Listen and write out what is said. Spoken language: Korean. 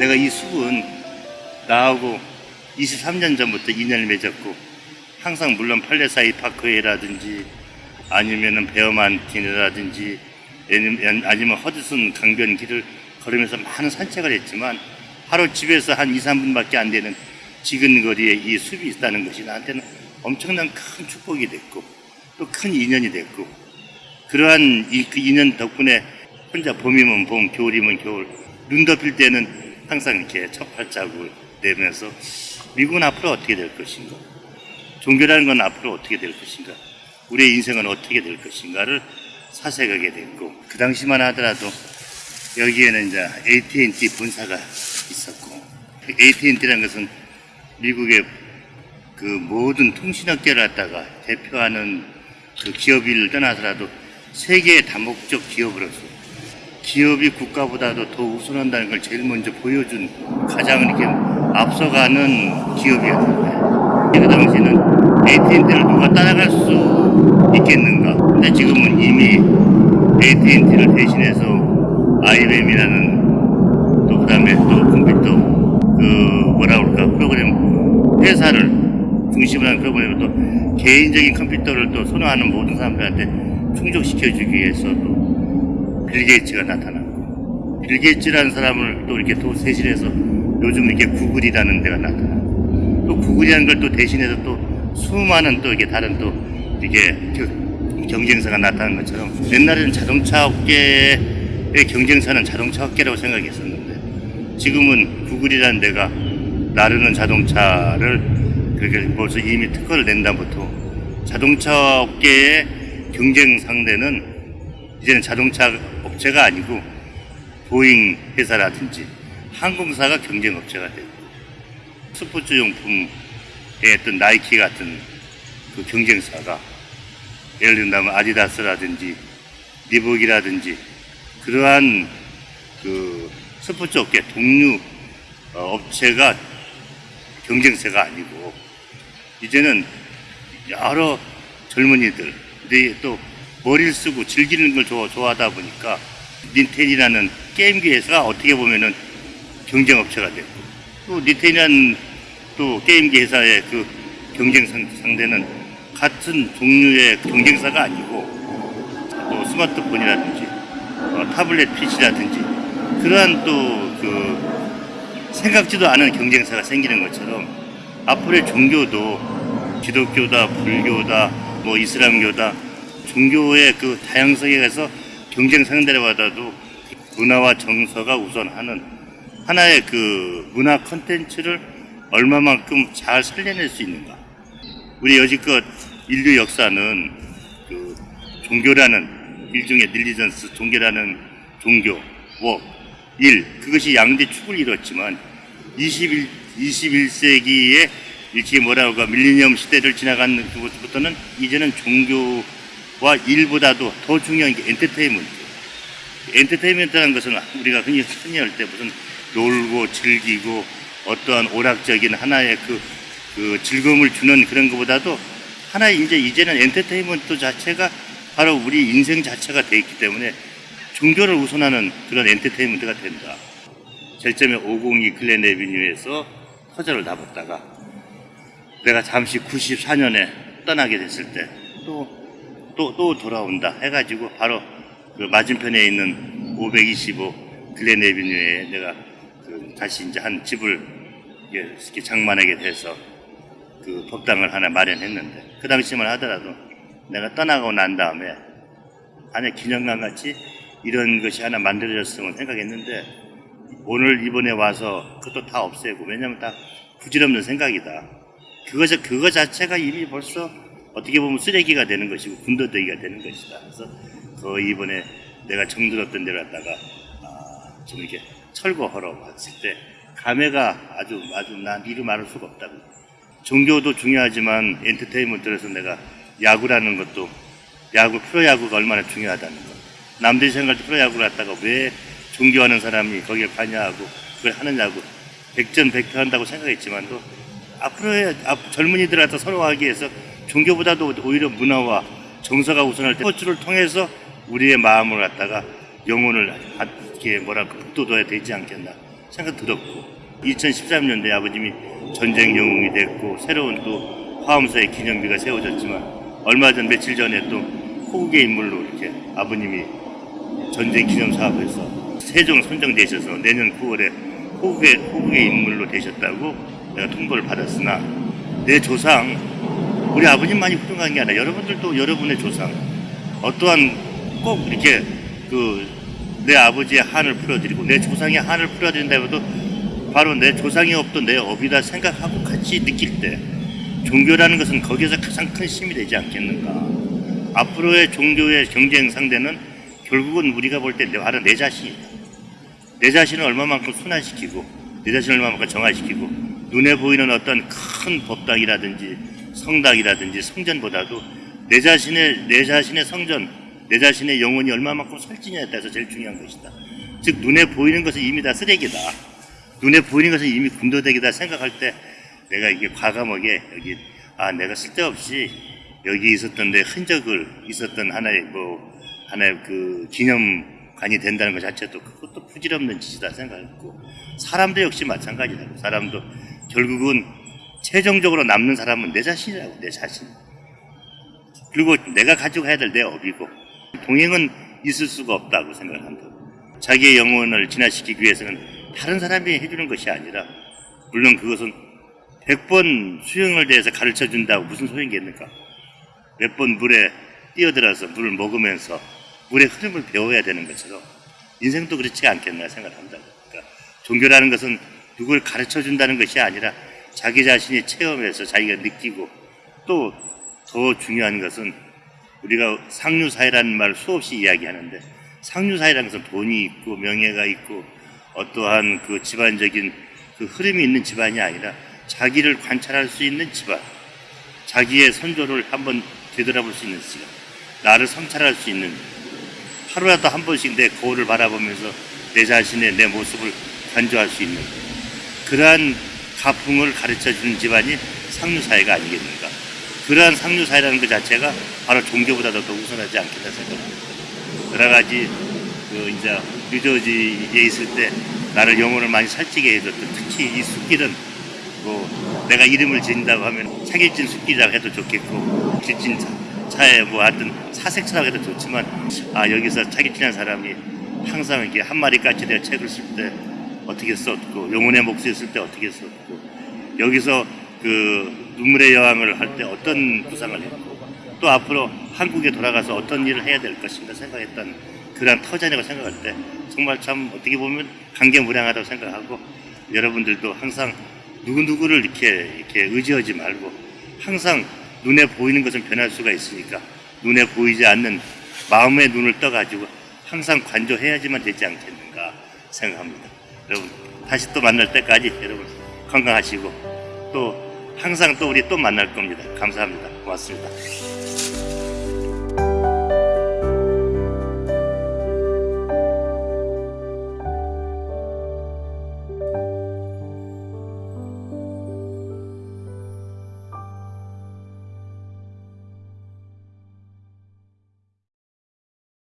내가 이 숲은 나하고 23년 전부터 인연을 맺었고 항상 물론 팔레사이 파크웨이라든지 아니면은 베어만틴이라든지 아니면- 아니면 허드슨 강변 길을 걸으면서 많은 산책을 했지만 하루 집에서 한 2, 3분밖에 안 되는 지근 거리에 이 숲이 있다는 것이 나한테는 엄청난 큰 축복이 됐고 또 큰 인연이 됐고 그러한 이, 그 인연 덕분에 혼자 봄이면 봄, 겨울이면 겨울 눈 덮일 때는 항상 이렇게 첫 발자국을 내면서 미국은 앞으로 어떻게 될 것인가? 종교라는 건 앞으로 어떻게 될 것인가? 우리의 인생은 어떻게 될 것인가를 사색하게 됐고 그 당시만 하더라도 여기에는 이제 AT&T 본사가 있었고 AT&T라는 것은 미국의 그 모든 통신업계를 갖다가 대표하는 그 기업을 떠나서라도 세계의 다목적 기업으로서 기업이 국가보다도 더 우선한다는 걸 제일 먼저 보여준 가장 이렇게 앞서가는 기업이었는데 그 당시에는 AT&T를 누가 따라갈 수 있겠는가? 근데 지금은 이미 AT&T를 대신해서 IBM이라는 또 그 다음에 또 컴퓨터 그 뭐라 그럴까? 프로그램 회사를 중심으로 하는 프로그램을 또 개인적인 컴퓨터를 또 선호하는 모든 사람들한테 충족시켜주기 위해서 또 빌 게이츠가 나타났고 빌 게이츠라는 사람을 또 이렇게 또 세실해서 요즘 이렇게 구글이라는 데가 나타나고 또 구글이라는 걸 또 대신해서 또 수많은 또 이렇게 다른 또 이게 겨- 경쟁사가 나타난 것처럼 옛날에는 자동차 업계의 경쟁사는 자동차 업계라고 생각했었는데 지금은 구글이라는 데가 나르는 자동차를 그렇게 벌써 이미 특허를 낸 다음부터 자동차 업계의 경쟁 상대는 이제는 자동차 업체가 아니고 보잉 회사라든지 항공사가 경쟁 업체가 되고 스포츠 용품의 어떤 나이키 같은 그 경쟁사가 예를 든다면 아디다스라든지 리복이라든지 그러한 그 스포츠 업계 동류 어, 업체가 경쟁세가 아니고 이제는 여러 젊은이들이 또 머리를 쓰고 즐기는 걸 좋아, 좋아 하다 보니까 닌텐이라는 게임기 회사가 어떻게 보면은 경쟁업체가 됐고 또 닌텐이라는 또 게임기 회사의 그 경쟁 상- 상대는 같은 종류의 경쟁사가 아니고 또 스마트폰이라든지 어, 타블렛 PC라든지 그러한 또 그 생각지도 않은 경쟁사가 생기는 것처럼 앞으로의 종교도 기독교다, 불교다, 뭐 이슬람교다 종교의 그 다양성에 대해서 경쟁 상대로받아도 문화와 정서가 우선하는 하나의 그 문화 컨텐츠를 얼마만큼 잘 살려낼 수 있는가. 우리 여지껏 인류 역사는 그 종교라는 일종의 religions, 종교라는 종교, 워, 일, 그것이 양대 축을 이뤘지만 21, 21세기에 일찍이 뭐라고 밀레니엄 시대를 지나간 그것부터는 이제는 종교 와 일보다도 더 중요한 게 엔터테인먼트. 엔터테인먼트라는 것은 우리가 흔히, 흔히 할때 무슨 놀고 즐기고 어떠한 오락적인 하나의 그, 그 즐거움을 주는 그런 것보다도 하나의 이제 이제는 엔터테인먼트 자체가 바로 우리 인생 자체가 돼 있기 때문에 종교를 우선하는 그런 엔터테인먼트가 된다. 절점에 502 글렌 에비뉴에서 터저를 납았다가 내가 잠시 94년에 떠나게 됐을 때또 또 또 돌아온다 해가지고 바로 그 맞은편에 있는 525 글렌 에비뉴에 내가 그 다시 이제 한 집을 이렇게 장만하게 돼서 그 법당을 하나 마련했는데 그 당시만 하더라도 내가 떠나고 난 다음에 안에 기념관 같이 이런 것이 하나 만들어졌으면 생각했는데 오늘 이번에 와서 그것도 다 없애고 왜냐면 다 부질없는 생각이다. 그거 자- 그거 자체가 이미 벌써 어떻게 보면 쓰레기가 되는 것이고 군더더기가 되는 것이다. 그래서 그 이번에 내가 정들었던 데를 갖다가 아, 좀 이렇게 철거하러 왔을 때 감회가 아주 아주 난 이루 말할 수가 없다고. 종교도 중요하지만 엔터테인먼트에서 내가 야구라는 것도 야구 프로야구가 얼마나 중요하다는 것. 남들이 생각할 때 프로야구를 갖다가 왜 종교하는 사람이 거기에 관여하고 그걸 하느냐고 백전백패 한다고 생각했지만 또 앞으로의 앞- 젊은이들한테 서로 하기 위해서 종교보다도 오히려 문화와 정서가 우선할 때 스포츠를 통해서 우리의 마음을 갖다가 영혼을 이렇게 뭐랄까 북돋워야 되지 않겠나 생각 들었고 2013년도에 아버님이 전쟁 영웅이 됐고 새로운 또 화엄사의 기념비가 세워졌지만 얼마 전 며칠 전에 또 호국의 인물로 이렇게 아버님이 전쟁 기념 사업에서 세종 선정되셔서 내년 9월에 호국의, 호국의 인물로 되셨다고 내가 통보를 받았으나 내 조상 우리 아버님만이 훌륭한 게 아니라 여러분들도 여러분의 조상. 어떠한 꼭 이렇게 그 내 아버지의 한을 풀어드리고 내 조상의 한을 풀어드린다 해도 바로 내 조상이 없던 내 업이다 생각하고 같이 느낄 때 종교라는 것은 거기에서 가장 큰 힘이 되지 않겠는가. 앞으로의 종교의 경쟁 상대는 결국은 우리가 볼 때 바로 내 자신이다 내 자신을 얼마만큼 순환시키고 내 자신을 얼마만큼 정화시키고 눈에 보이는 어떤 큰 법당이라든지 성당이라든지 성전보다도 내 자신의 내 자신의 성전 내 자신의 영혼이 얼마만큼 설진냐에 따라서 제일 중요한 것이다. 즉 눈에 보이는 것은 이미 다 쓰레기다. 눈에 보이는 것은 이미 군더더기다 생각할 때 내가 이게 과감하게 여기 아 내가 쓸데없이 여기 있었던 내 흔적을 있었던 하나의 뭐 하나의 그 기념관이 된다는 것 자체도 그것도 부질없는 짓이다 생각했고 사람도 역시 마찬가지다. 사람도 결국은 최종적으로 남는 사람은 내 자신이라고 내 자신. 그리고 내가 가지고 해야 될 내 업이고 동행은 있을 수가 없다고 생각을 한다. 자기의 영혼을 진화시키기 위해서는 다른 사람이 해주는 것이 아니라 물론 그것은 100번 수영을 대해서 가르쳐 준다고 무슨 소용이겠는가? 몇 번 물에 뛰어들어서 물을 먹으면서 물의 흐름을 배워야 되는 것처럼 인생도 그렇지 않겠나 생각한다. 그러니까 종교라는 것은 누굴 가르쳐 준다는 것이 아니라 자기 자신이 체험해서 자기가 느끼고 또 더 중요한 것은 우리가 상류사회라는 말 수없이 이야기하는데 상류사회라는 것은 돈이 있고 명예가 있고 어떠한 그 집안적인 그 흐름이 있는 집안이 아니라 자기를 관찰할 수 있는 집안 자기의 선조를 한번 되돌아볼 수 있는 시간 나를 성찰할 수 있는 하루라도 한 번씩 내 거울을 바라보면서 내 자신의 내 모습을 간주할 수 있는 그러한 가풍을 가르쳐 주는 집안이 상류사회가 아니겠는가 그러한 상류사회라는 것 자체가 바로 종교보다도 더 우선하지 않겠다 생각합니다. 여러 가지 그 이제 뉴저지에 있을 때 나를 영혼을 많이 살찌게 해줬던 특히 이 숲길은 뭐 내가 이름을 지은다고 하면 차길진 숲길이라고 해도 좋겠고 길진 차- 차에 뭐 하여튼 사색차라고 해도 좋지만 아 여기서 차길진한 사람이 항상 이렇게 한 마리 까치대 책을 쓸때 어떻게 썼고 영혼의 목소리 쓸 때 어떻게 썼고 여기서 그 눈물의 여왕을 할 때 어떤 구상을 했고 또 앞으로 한국에 돌아가서 어떤 일을 해야 될 것인가 생각했던 그런 터전이라고 생각할 때 정말 참 어떻게 보면 감개무량하다고 생각하고 여러분들도 항상 누구누구를 이렇게 이렇게 의지하지 말고 항상 눈에 보이는 것은 변할 수가 있으니까 눈에 보이지 않는 마음의 눈을 떠가지고 항상 관조해야지만 되지 않겠는가 생각합니다. 여러분 다시 또 만날 때까지 여러분 건강하시고 또 항상 또 우리 또 만날 겁니다. 감사합니다. 고맙습니다.